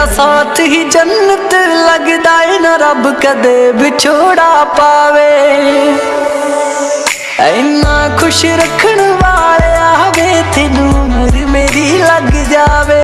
ਤੇਰਾ ਸਾਥ ਹੀ ਜੰਨਤ ਲੱਗਦਾ ਏ ਨਾ ਰੱਬ ਕਦੇ ਵਿਛੋੜਾ ਪਾਵੇ। ਐਨਾ ਖੁਸ਼ ਰੱਖ